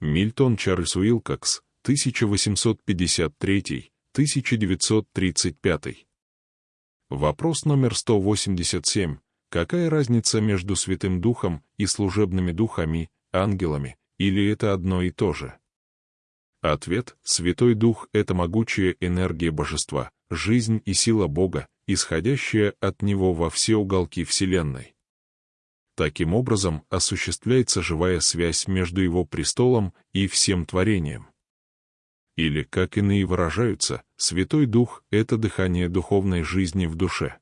Мильтон Чарльз Уилкокс, 1853-1935. Вопрос номер 187. Какая разница между Святым Духом и служебными духами, ангелами, или это одно и то же? Ответ — Святой Дух — это могучая энергия Божества, жизнь и сила Бога, исходящая от Него во все уголки Вселенной. Таким образом осуществляется живая связь между его престолом и всем творением. Или, как иные выражаются, Святой Дух — это дыхание духовной жизни в душе.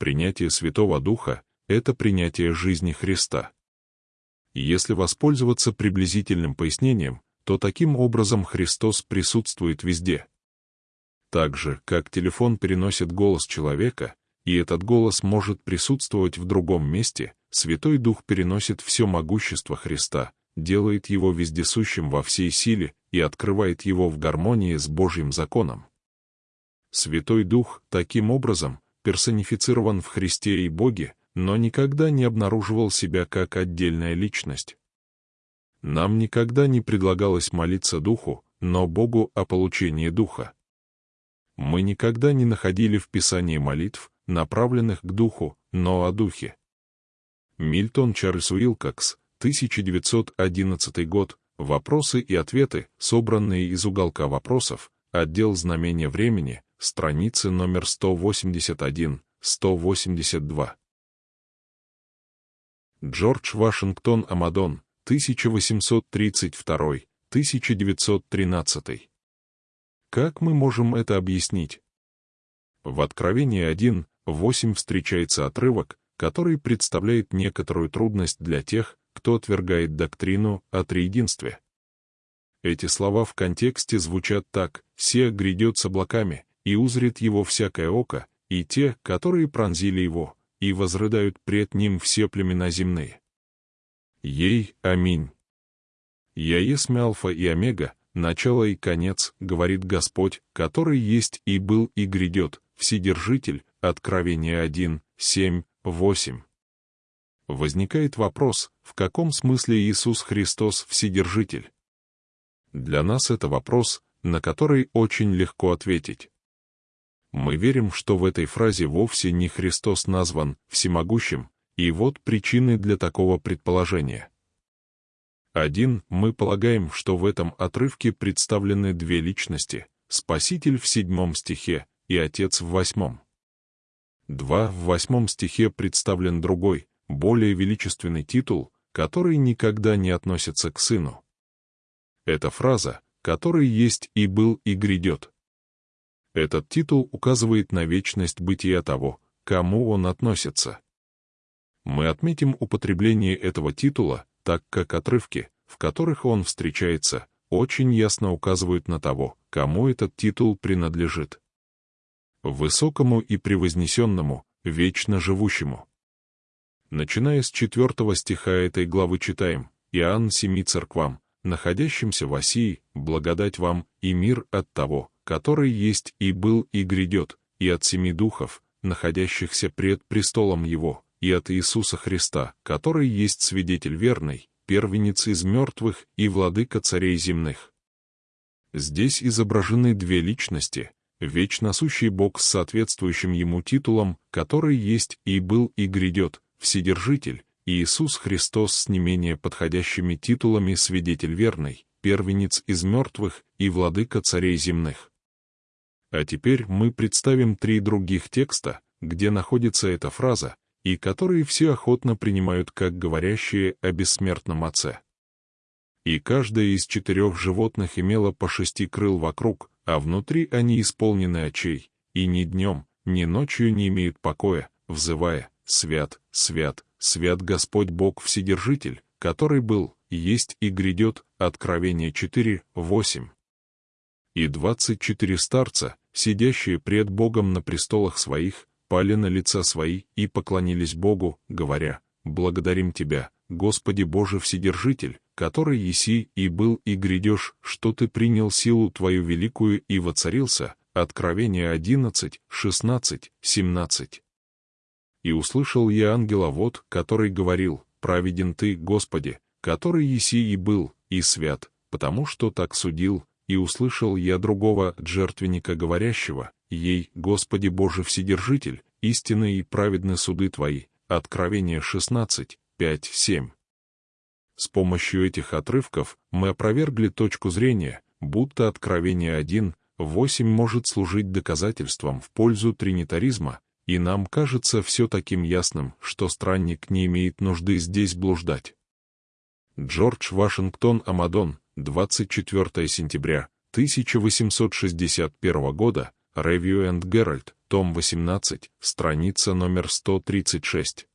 Принятие Святого Духа — это принятие жизни Христа. Если воспользоваться приблизительным пояснением, то таким образом Христос присутствует везде. Так же, как телефон переносит голос человека, и этот голос может присутствовать в другом месте, Святой Дух переносит все могущество Христа, делает его вездесущим во всей силе и открывает его в гармонии с Божьим законом. Святой Дух, таким образом, персонифицирован в Христе и Боге, но никогда не обнаруживал себя как отдельная личность. Нам никогда не предлагалось молиться Духу, но Богу о получении Духа. Мы никогда не находили в Писании молитв, направленных к Духу, но о Духе. Мильтон Чарльз Уилкокс, 1911 год, вопросы и ответы, собранные из уголка вопросов, отдел знамения времени, страницы номер 181-182. Джордж Вашингтон Амадон, 1832-1913. Как мы можем это объяснить? В Откровении 1, 8 встречается отрывок, который представляет некоторую трудность для тех, кто отвергает доктрину о триединстве. Эти слова в контексте звучат так «Се грядет с облаками, и узрит его всякое око, и те, которые пронзили его, и возрыдают пред ним все племена земные». Ей, аминь. «Я есть Алфа и Омега, начало и конец, говорит Господь, который есть и был и грядет, Вседержитель, Откровение 1, 7, 8. Возникает вопрос, в каком смысле Иисус Христос Вседержитель? Для нас это вопрос, на который очень легко ответить. Мы верим, что в этой фразе вовсе не Христос назван всемогущим, и вот причины для такого предположения. Один, мы полагаем, что в этом отрывке представлены две личности, Спаситель в седьмом стихе и Отец в восьмом. 2. В восьмом стихе представлен другой, более величественный титул, который никогда не относится к сыну. Это фраза, который есть и был и грядет. Этот титул указывает на вечность бытия того, кому он относится. Мы отметим употребление этого титула, так как отрывки, в которых он встречается, очень ясно указывают на того, кому этот титул принадлежит высокому и превознесенному, вечно живущему. Начиная с четвертого стиха этой главы читаем «Иоанн семи церквам, находящимся в Осии, благодать вам и мир от того, который есть и был и грядет, и от семи духов, находящихся пред престолом Его, и от Иисуса Христа, который есть свидетель верный, первенец из мертвых и владыка царей земных». Здесь изображены две личности, вечно сущий Бог с соответствующим ему титулом, который есть и был и грядет, Вседержитель, Иисус Христос с не менее подходящими титулами Свидетель верный, Первенец из мертвых и Владыка царей земных. А теперь мы представим три других текста, где находится эта фраза, и которые все охотно принимают как говорящие о бессмертном Отце. И каждое из четырех животных имело по шести крыл вокруг, а внутри они исполнены очей, и ни днем, ни ночью не имеют покоя, взывая «Свят, свят, свят Господь Бог Вседержитель, который был, есть и грядет» Откровение 4, 8. И двадцать четыре старца, сидящие пред Богом на престолах своих, пали на лица свои и поклонились Богу, говоря «Благодарим Тебя, Господи Боже Вседержитель, который еси и был и грядешь, что ты принял силу твою великую и воцарился». Откровение 11, 16, 17. «И услышал я ангела вот, который говорил, праведен ты, Господи, который еси и был, и свят, потому что так судил, и услышал я другого жертвенника говорящего, ей, Господи Боже Вседержитель, истинны и праведны суды Твои. Откровение 16, 5, 7. С помощью этих отрывков мы опровергли точку зрения, будто Откровение 1, 8 может служить доказательством в пользу тринитаризма, и нам кажется все таким ясным, что странник не имеет нужды здесь блуждать. Джордж Вашингтон Амадон, 24 сентября 1861 года, Review and Herald, том 18, страница номер 136.